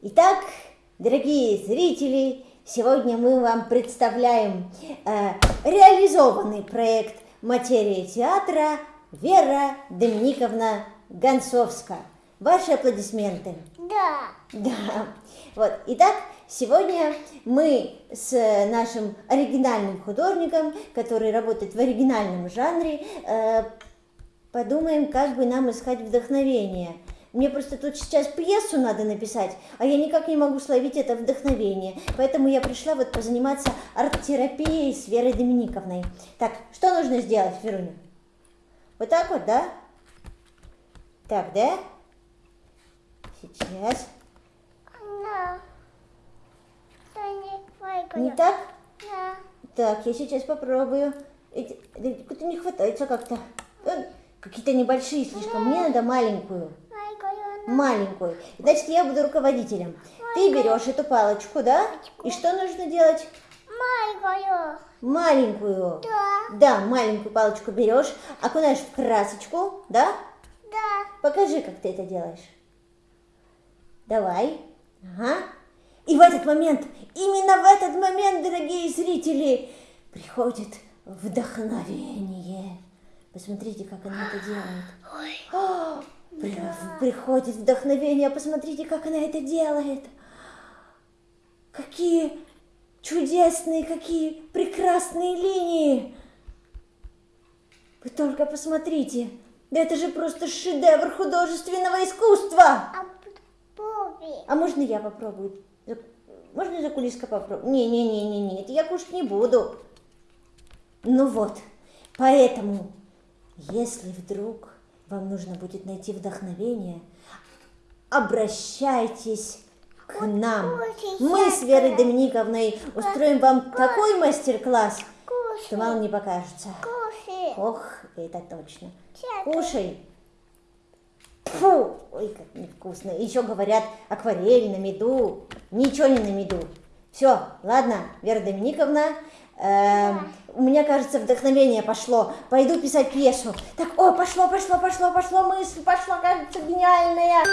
Итак, дорогие зрители, сегодня мы вам представляем э, реализованный проект материи театра Вера Доминиковна Гонцовская. Ваши аплодисменты. Да. Да. Вот. Итак, сегодня мы с нашим оригинальным художником, который работает в оригинальном жанре, э, подумаем, как бы нам искать вдохновение. Мне просто тут сейчас пьесу надо написать, а я никак не могу словить это вдохновение. Поэтому я пришла вот позаниматься арт-терапией с Верой Доминиковной. Так, что нужно сделать, Веруня? Вот так вот, да? Так, да? Сейчас. Не так? Да. Так, я сейчас попробую. Как-то не хватается как-то. Какие-то небольшие слишком. Мне надо маленькую. Маленькую. Значит, я буду руководителем. Ты берешь эту палочку, да? И что нужно делать? Лайкаю. Маленькую. Да. Да, маленькую палочку берешь, окунаешь в красочку, да? Да. Покажи, как ты это делаешь. Давай. Ага. И в этот момент, именно в этот момент, дорогие зрители, приходит вдохновение. Посмотрите, как она это делает. Ой. Приходит вдохновение, посмотрите, как она это делает. Какие чудесные, какие прекрасные линии. Вы только посмотрите. Да это же просто шедевр художественного искусства. А. А можно я попробую? Можно за кулиска попробую? Не-не-не-не-не, это я кушать не буду. Ну вот, поэтому, если вдруг вам нужно будет найти вдохновение, обращайтесь к нам. Мы с Верой. Доминиковной устроим вам такой мастер-класс, что мало не покажется. Ох, это точно. Кушай. Фу, ой, как невкусно. Еще говорят акварель на меду. Ничего не на меду. Все, ладно, Вера Доминиковна, эм, у меня, кажется, вдохновение пошло. Пойду писать пьесу. Так, о, пошло, пошло, пошло, пошло, мысль пошла, кажется, гениальная.